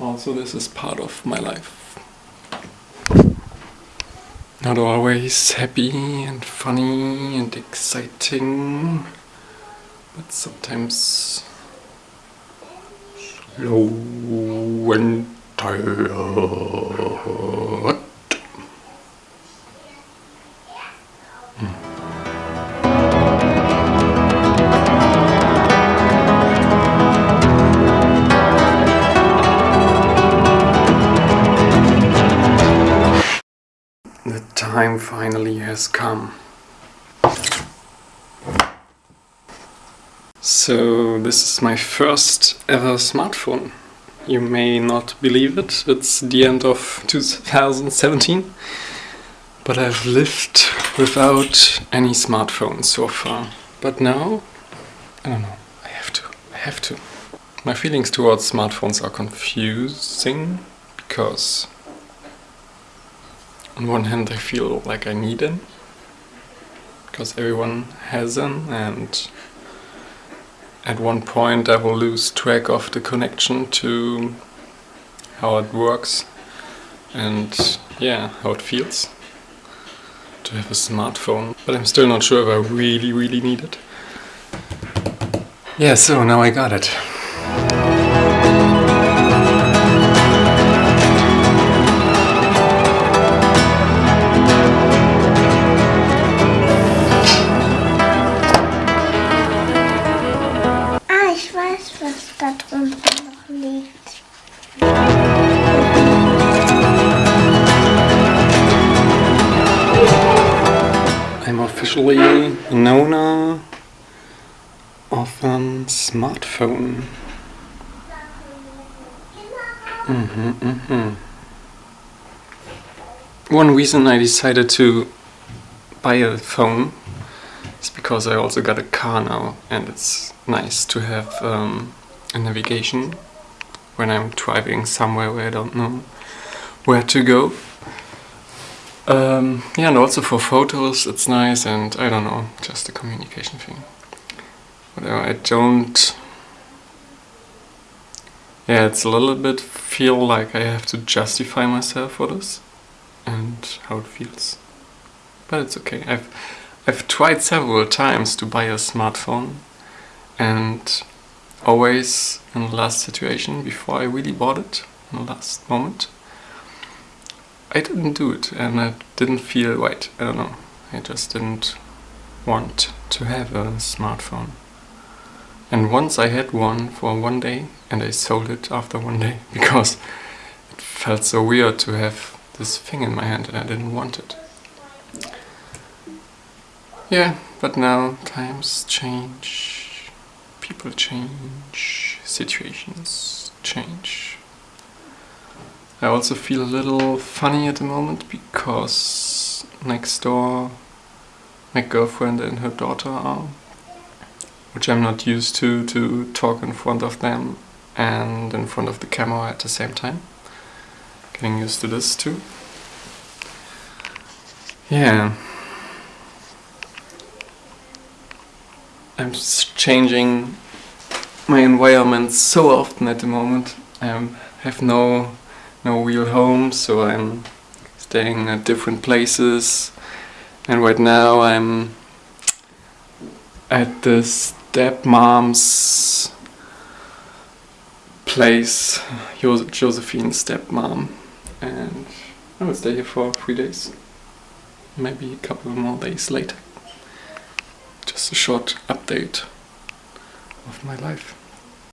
Also this is part of my life. Not always happy and funny and exciting, but sometimes slow and tired. Time finally has come. So this is my first ever smartphone. You may not believe it, it's the end of 2017. But I've lived without any smartphone so far. But now, I don't know, I have to, I have to. My feelings towards smartphones are confusing because on one hand I feel like I need them because everyone has them and at one point I will lose track of the connection to how it works and yeah, how it feels to have a smartphone but I'm still not sure if I really really need it. Yeah, so now I got it. Was da drunter noch liegt. I'm officially owner of a smartphone. Mhm, mhm. One reason I decided to buy a phone is because I also got a car now and it's nice to have um, a navigation when I'm driving somewhere where I don't know where to go. Um, yeah, and also for photos it's nice and I don't know, just a communication thing. Whatever, I don't... Yeah, it's a little bit feel like I have to justify myself for this and how it feels. But it's okay. I've I've tried several times to buy a smartphone and always in the last situation before I really bought it, in the last moment, I didn't do it and I didn't feel right. I don't know. I just didn't want to have a smartphone. And once I had one for one day and I sold it after one day because it felt so weird to have this thing in my hand and I didn't want it. Yeah, but now times change, people change, situations change. I also feel a little funny at the moment because next door my girlfriend and her daughter are, which I'm not used to, to talk in front of them and in front of the camera at the same time. Getting used to this too. Yeah. I'm changing my environment so often at the moment. I have no no real home, so I'm staying at different places. And right now I'm at the stepmom's place, Josephine's stepmom, and I will stay here for three days, maybe a couple more days later. Just a short update of my life.